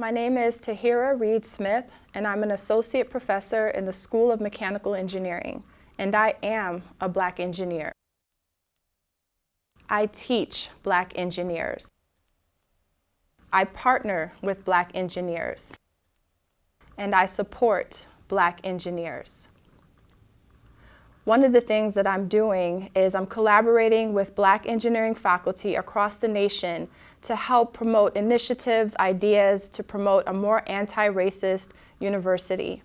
My name is Tahira Reid Smith, and I'm an associate professor in the School of Mechanical Engineering, and I am a black engineer. I teach black engineers. I partner with black engineers, and I support black engineers. One of the things that I'm doing is I'm collaborating with black engineering faculty across the nation to help promote initiatives, ideas to promote a more anti-racist university.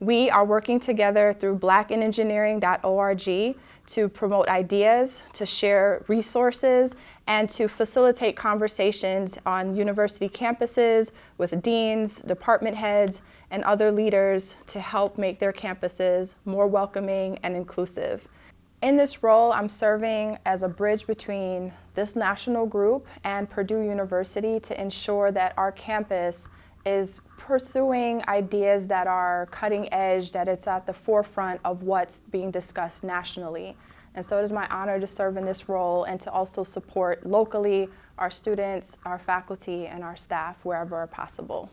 We are working together through blackinengineering.org to promote ideas, to share resources, and to facilitate conversations on university campuses with deans, department heads, and other leaders to help make their campuses more welcoming and inclusive. In this role, I'm serving as a bridge between this national group and Purdue University to ensure that our campus is pursuing ideas that are cutting edge, that it's at the forefront of what's being discussed nationally. And so it is my honor to serve in this role and to also support locally our students, our faculty, and our staff wherever possible.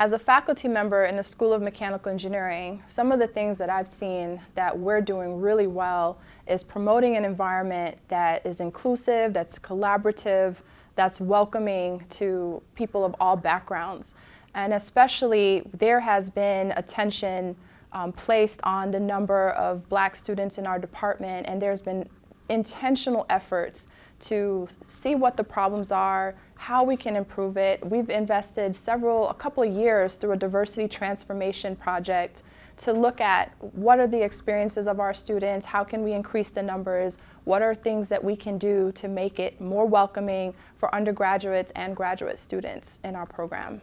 As a faculty member in the School of Mechanical Engineering, some of the things that I've seen that we're doing really well is promoting an environment that is inclusive, that's collaborative, that's welcoming to people of all backgrounds. And especially there has been attention um, placed on the number of black students in our department and there's been intentional efforts to see what the problems are, how we can improve it. We've invested several, a couple of years through a diversity transformation project to look at what are the experiences of our students, how can we increase the numbers, what are things that we can do to make it more welcoming for undergraduates and graduate students in our program.